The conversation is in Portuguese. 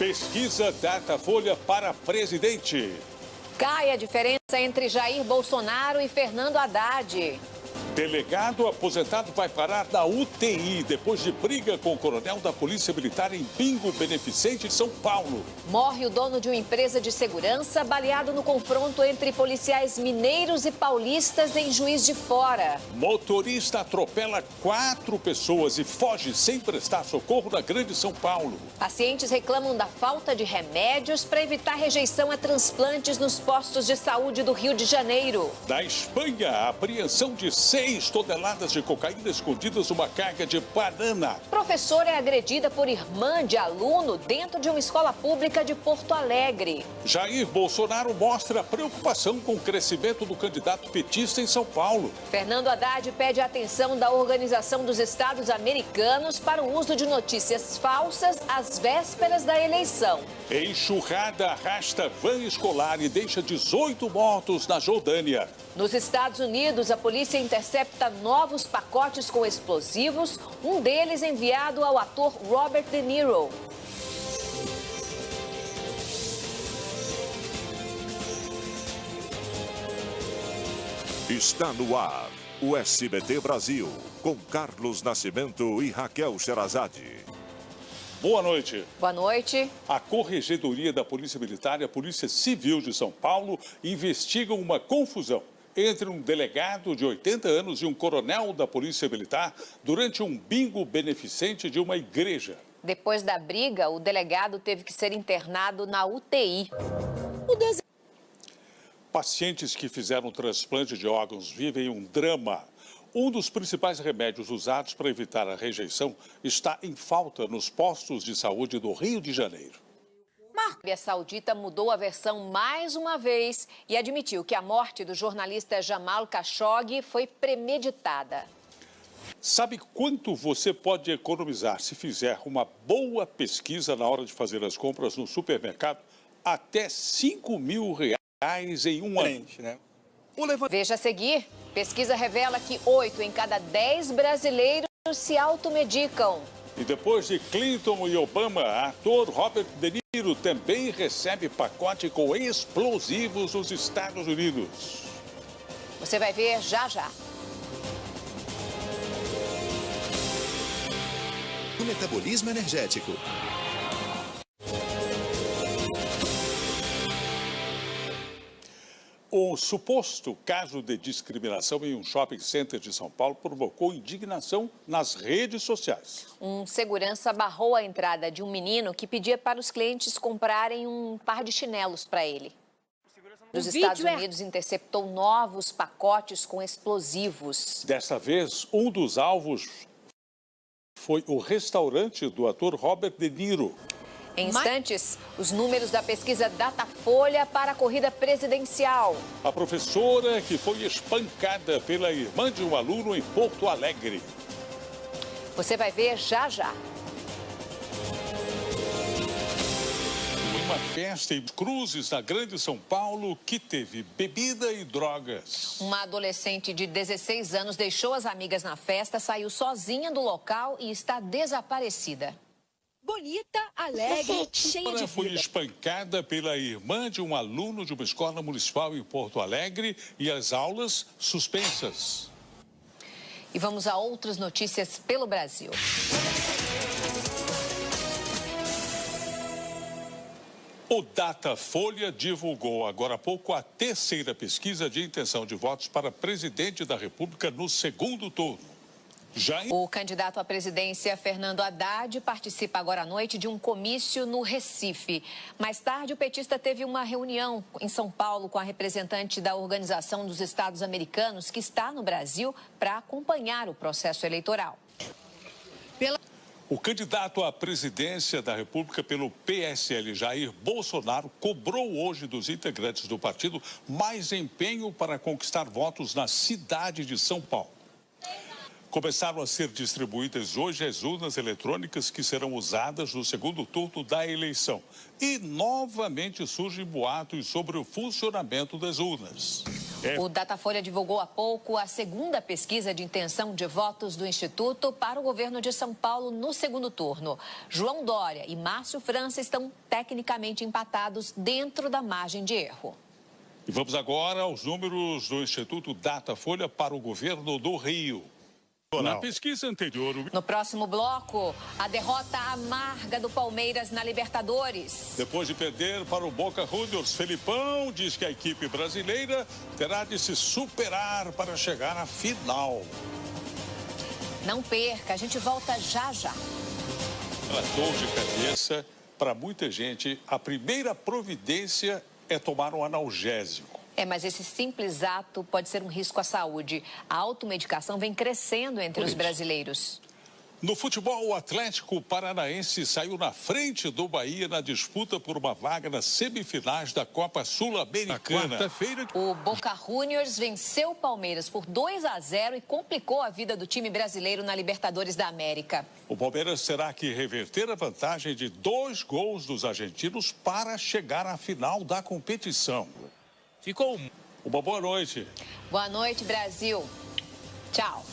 Pesquisa Datafolha para presidente. Cai a diferença entre Jair Bolsonaro e Fernando Haddad. Delegado aposentado vai parar na UTI depois de briga com o coronel da Polícia Militar em Bingo Beneficente de São Paulo. Morre o dono de uma empresa de segurança baleado no confronto entre policiais mineiros e paulistas em Juiz de Fora. Motorista atropela quatro pessoas e foge sem prestar socorro na Grande São Paulo. Pacientes reclamam da falta de remédios para evitar rejeição a transplantes nos postos de saúde do Rio de Janeiro. Da Espanha, apreensão de 6 toneladas de cocaína escondidas numa carga de banana. Professora é agredida por irmã de aluno dentro de uma escola pública de Porto Alegre. Jair Bolsonaro mostra preocupação com o crescimento do candidato petista em São Paulo. Fernando Haddad pede a atenção da Organização dos Estados Americanos para o uso de notícias falsas às vésperas da eleição. Enxurrada arrasta van escolar e deixa 18 mortos na Jordânia. Nos Estados Unidos, a polícia intercepta novos pacotes com explosivos, um deles enviado ao ator Robert De Niro. Está no ar o SBT Brasil, com Carlos Nascimento e Raquel Sherazade. Boa noite. Boa noite. A Corregedoria da Polícia Militar e a Polícia Civil de São Paulo investigam uma confusão entre um delegado de 80 anos e um coronel da Polícia Militar durante um bingo beneficente de uma igreja. Depois da briga, o delegado teve que ser internado na UTI. O des... Pacientes que fizeram transplante de órgãos vivem um drama. Um dos principais remédios usados para evitar a rejeição está em falta nos postos de saúde do Rio de Janeiro. A Arábia Saudita mudou a versão mais uma vez e admitiu que a morte do jornalista Jamal Khashoggi foi premeditada. Sabe quanto você pode economizar se fizer uma boa pesquisa na hora de fazer as compras no supermercado? Até 5 mil reais em um ano. Né? Veja a seguir. Pesquisa revela que 8 em cada 10 brasileiros se automedicam. E depois de Clinton e Obama, ator Robert De Niro também recebe pacote com explosivos nos Estados Unidos. Você vai ver já já. O metabolismo energético. O suposto caso de discriminação em um shopping center de São Paulo provocou indignação nas redes sociais. Um segurança barrou a entrada de um menino que pedia para os clientes comprarem um par de chinelos para ele. Os Estados é Unidos interceptou novos pacotes com explosivos. Dessa vez, um dos alvos foi o restaurante do ator Robert De Niro. Em instantes, os números da pesquisa Datafolha para a corrida presidencial. A professora que foi espancada pela irmã de um aluno em Porto Alegre. Você vai ver já já. Uma festa em Cruzes, na Grande São Paulo, que teve bebida e drogas. Uma adolescente de 16 anos deixou as amigas na festa, saiu sozinha do local e está desaparecida bonita, alegre, cheia de vida. foi espancada pela irmã de um aluno de uma escola municipal em Porto Alegre e as aulas suspensas. E vamos a outras notícias pelo Brasil. O Datafolha divulgou agora há pouco a terceira pesquisa de intenção de votos para presidente da República no segundo turno. O candidato à presidência, Fernando Haddad, participa agora à noite de um comício no Recife. Mais tarde, o petista teve uma reunião em São Paulo com a representante da Organização dos Estados Americanos, que está no Brasil, para acompanhar o processo eleitoral. O candidato à presidência da República pelo PSL, Jair Bolsonaro, cobrou hoje dos integrantes do partido mais empenho para conquistar votos na cidade de São Paulo. Começaram a ser distribuídas hoje as urnas eletrônicas que serão usadas no segundo turno da eleição. E novamente surgem boatos sobre o funcionamento das urnas. É. O Datafolha divulgou há pouco a segunda pesquisa de intenção de votos do Instituto para o governo de São Paulo no segundo turno. João Dória e Márcio França estão tecnicamente empatados dentro da margem de erro. E vamos agora aos números do Instituto Datafolha para o governo do Rio. Na pesquisa anterior, o... No próximo bloco, a derrota amarga do Palmeiras na Libertadores. depois de perder para o Boca Juniors, Felipão diz que a equipe brasileira terá de se superar para chegar à final. Não perca, a gente volta já já. Pela dor de cabeça, para muita gente, a primeira providência é tomar um analgésico. É, mas esse simples ato pode ser um risco à saúde. A automedicação vem crescendo entre Por os isso. brasileiros. No futebol, o Atlético Paranaense saiu na frente do Bahia na disputa por uma vaga nas semifinais da Copa Sul-Americana. Quarta-feira, O Boca Juniors venceu o Palmeiras por 2 a 0 e complicou a vida do time brasileiro na Libertadores da América. o Palmeiras terá que reverter a vantagem de dois gols dos argentinos para chegar à final da competição. Ficou Uma boa noite. Boa noite, Brasil. Tchau.